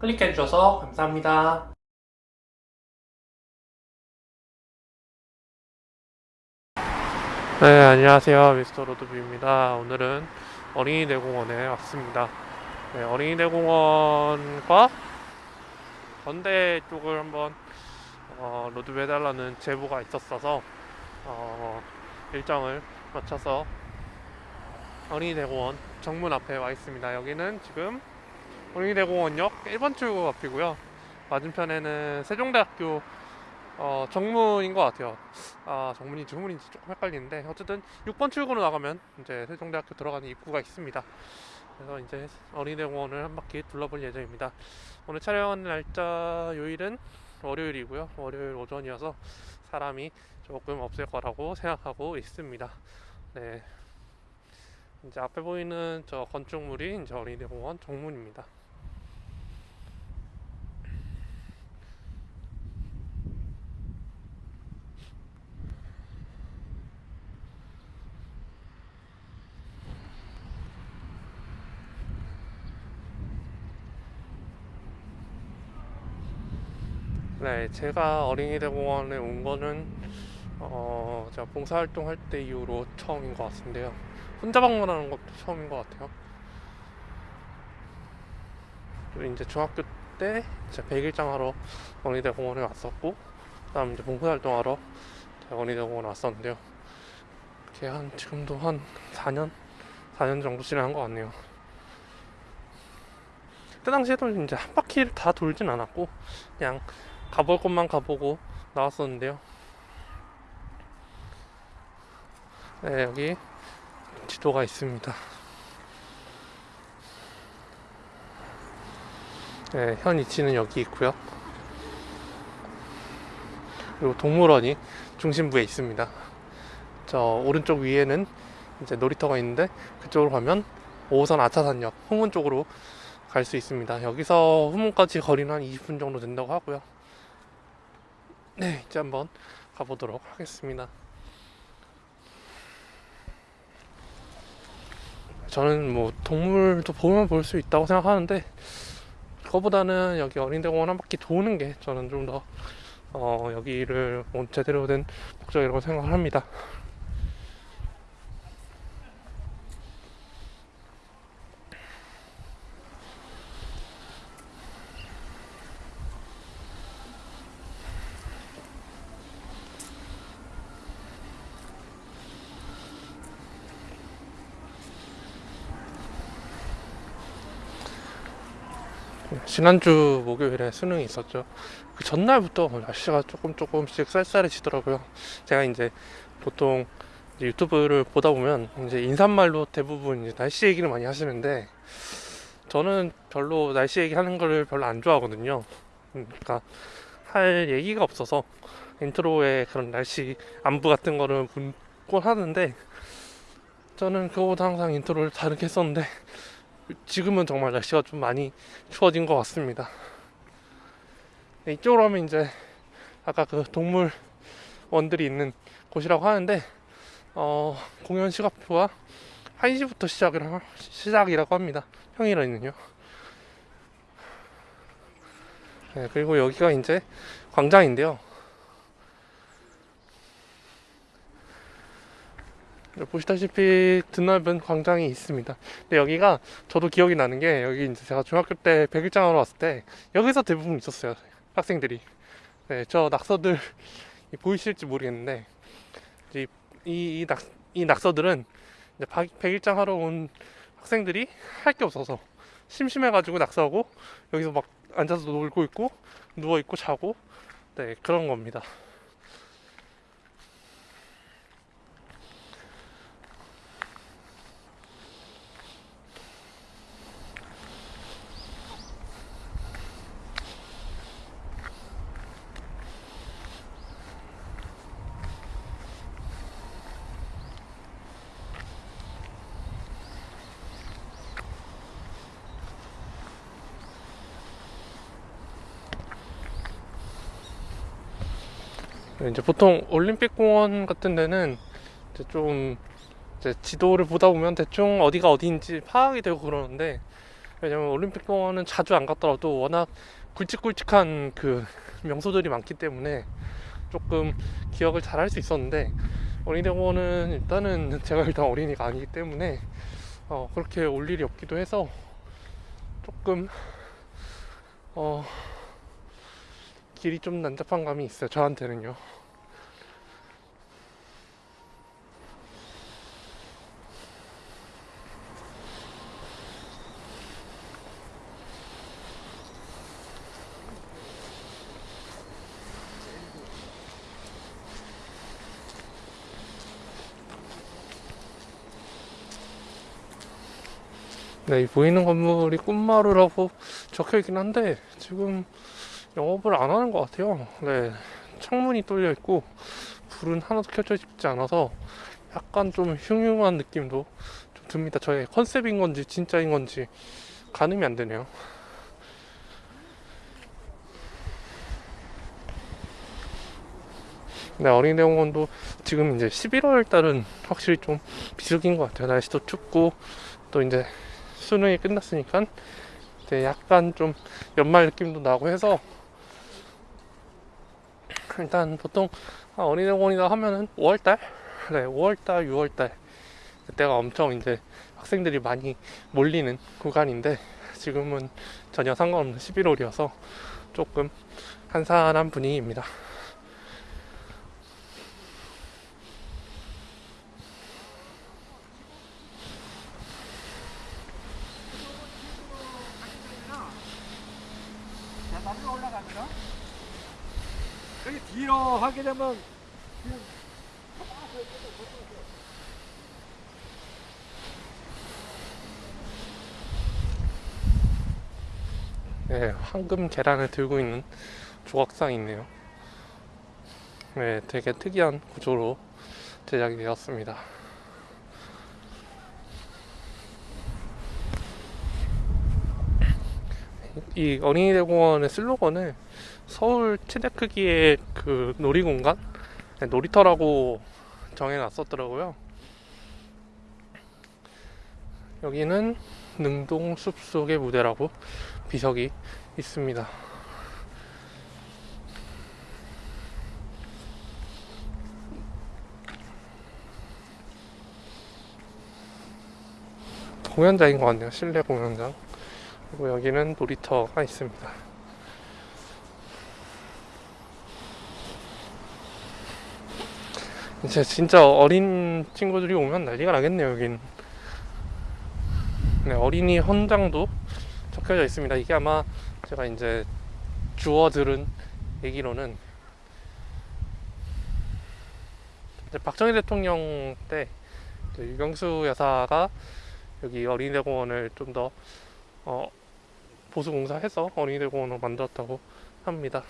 클릭해 주셔서 감사합니다. 네, 안녕하세요. 미스터 로드뷰입니다. 오늘은 어린이대공원에 왔습니다. 네, 어린이대공원과 건대 쪽을 한번 어, 로드뷰 해달라는 제보가 있었어서 어, 일정을 맞춰서 어린이대 공원 정문 앞에 와 있습니다. 여기는 지금 어린이대 공원역 1번 출구 앞이고요. 맞은편에는 세종대학교 어, 정문인 것 같아요. 아, 정문인지 후문인지 조금 헷갈리는데 어쨌든 6번 출구로 나가면 이제 세종대학교 들어가는 입구가 있습니다. 그래서 이제 어린이대 공원을 한 바퀴 둘러볼 예정입니다. 오늘 촬영하는 날짜 요일은 월요일이고요. 월요일 오전이어서 사람이 조금 없을 거라고 생각하고 있습니다. 네. 이제 앞에 보이는 저 건축물이 이제 어린이대 공원 정문입니다. 네, 제가 어린이대 공원에 온 거는 어, 제가 봉사활동 할 때 이후로 처음인 것 같은데요. 혼자 방문하는 것도 처음인 것 같아요. 그리고 이제 중학교 때 제가 백일장 하러 어린이대 공원에 왔었고, 그다음 이제 봉사활동 하러 제가 어린이대 공원에 왔었는데요. 한 지금도 한 4년, 4년 정도 지난 것 같네요. 그때 당시에도 이제 한 바퀴를 다 돌진 않았고, 그냥 가볼 곳만 가보고 나왔었는데요. 네, 여기 지도가 있습니다. 네, 현 위치는 여기 있고요. 그리고 동물원이 중심부에 있습니다. 저 오른쪽 위에는 이제 놀이터가 있는데 그쪽으로 가면 5호선 아차산역 후문 쪽으로 갈 수 있습니다. 여기서 후문까지 거리는 한 20분 정도 된다고 하고요. 네, 이제 한번 가보도록 하겠습니다. 저는 뭐 동물도 보면 볼 수 있다고 생각하는데 그거보다는 여기 어린이대공원 한 바퀴 도는 게 저는 좀더 어, 여기를 온 제대로 된 목적이라고 생각을 합니다. 지난주 목요일에 수능이 있었죠. 그 전날부터 날씨가 조금 조금씩 쌀쌀해지더라고요. 제가 이제 보통 이제 유튜브를 보다 보면 이제 인사말로 대부분 이제 날씨 얘기를 많이 하시는데 저는 별로 날씨 얘기하는 거를 별로 안 좋아하거든요. 그러니까 할 얘기가 없어서 인트로에 그런 날씨 안부 같은 거를 묻곤 하는데 저는 그거보다 항상 인트로를 다르게 했었는데 지금은 정말 날씨가 좀 많이 추워진 것 같습니다. 네, 이쪽으로 하면 이제 아까 그 동물원들이 있는 곳이라고 하는데 어, 공연 시각표가 1시부터 시작이라, 시작이라고 합니다. 평일에는요. 네, 그리고 여기가 이제 광장인데요. 보시다시피 드넓은 광장이 있습니다. 근데 여기가 저도 기억이 나는 게 여기 이제 제가 중학교 때 백일장하러 왔을 때 여기서 대부분 있었어요. 학생들이. 네, 저 낙서들 보이실지 모르겠는데 이, 이, 이, 낙, 이 낙서들은 이제 백일장 하러 온 학생들이 할 게 없어서 심심해가지고 낙서하고 여기서 막 앉아서 놀고 있고 누워 있고 자고 네 그런 겁니다. 이제 보통 올림픽 공원 같은 데는 이제 좀 이제 지도를 보다 보면 대충 어디가 어디인지 파악이 되고 그러는데 왜냐면 올림픽 공원은 자주 안 갔더라도 워낙 굵직굵직한 그 명소들이 많기 때문에 조금 기억을 잘 할 수 있었는데 어린이대공원은 일단은 제가 일단 어린이가 아니기 때문에 어, 그렇게 올 일이 없기도 해서 조금 어, 길이 좀 난잡한 감이 있어요 저한테는요. 네, 이 보이는 건물이 꿈마루라고 적혀 있긴 한데 지금 영업을 안 하는 것 같아요. 네, 창문이 뚫려 있고 불은 하나도 켜져 있지 않아서 약간 좀 흉흉한 느낌도 좀 듭니다. 저의 컨셉인 건지 진짜인 건지 가늠이 안 되네요. 네, 어린이대 공원도 지금 이제 11월 달은 확실히 좀 비수기인 것 같아요. 날씨도 춥고 또 이제 수능이 끝났으니까 이제 약간 좀 연말 느낌도 나고 해서 일단 보통 아, 어린이대공원이다 하면은 5월달, 네, 5월달, 6월달 그때가 엄청 이제 학생들이 많이 몰리는 구간인데 지금은 전혀 상관없는 11월이어서 조금 한산한 분위기입니다. 계단을 올라가면은 여기 하게 되면 네, 황금 계란을 들고 있는 조각상이 있네요. 네, 되게 특이한 구조로 제작이 되었습니다. 이 어린이대공원의 슬로건을 서울 최대 크기의 그 놀이공간, 네, 놀이터라고 정해놨었더라고요. 여기는 능동 숲 속의 무대라고 비석이 있습니다. 공연장인 것 같네요. 실내 공연장. 그리고 여기는 놀이터가 있습니다. 이제 진짜 어린 친구들이 오면 난리가 나겠네요, 여긴. 네, 어린이 헌장도 적혀져 있습니다. 이게 아마 제가 이제 주워 들은 얘기로는 이제 박정희 대통령 때 이제 유경수 여사가 여기 어린이대공원을 좀더 어, 보수공사해서 어린이대공원을 만들었다고 합니다.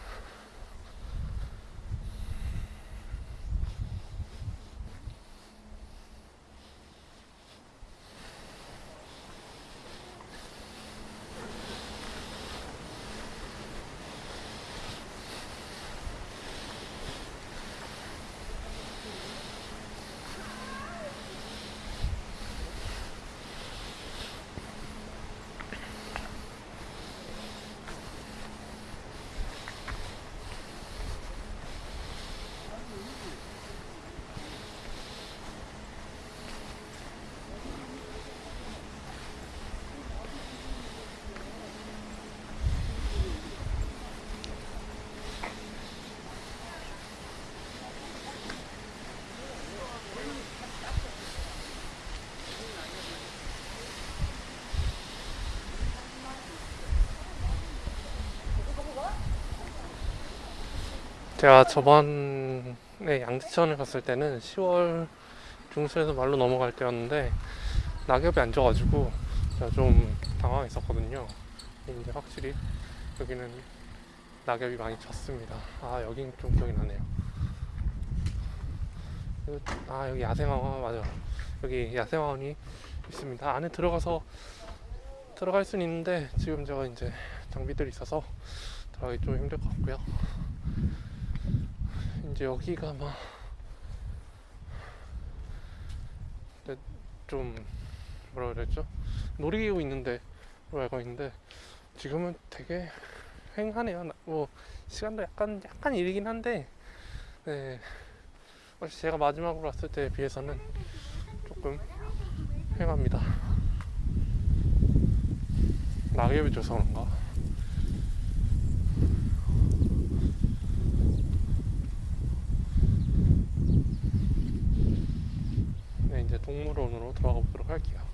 제가 저번에 양재천을 갔을 때는 10월 중순에서 말로 넘어갈 때였는데 낙엽이 안 져가지고 제가 좀 당황했었거든요. 근데 확실히 여기는 낙엽이 많이 졌습니다. 아 여긴 좀 기억이 나네요. 아 여기 야생화원 맞아. 여기 야생화원이 있습니다. 안에 들어가서 들어갈 수는 있는데 지금 제가 이제 장비들이 있어서 들어가기 좀 힘들 것 같고요. 이제 여기가 막 네, 좀 뭐라 그랬죠? 놀이기구 있는데 알고 있는데 지금은 되게 휑하네요. 나- 뭐 시간도 약간 약간 이르긴 한데 네. 혹시 제가 마지막으로 왔을 때에 비해서는 조금 휑합니다. 낙엽이 져서 그런가? 네, 이제 동물원으로 들어가 보도록 할게요.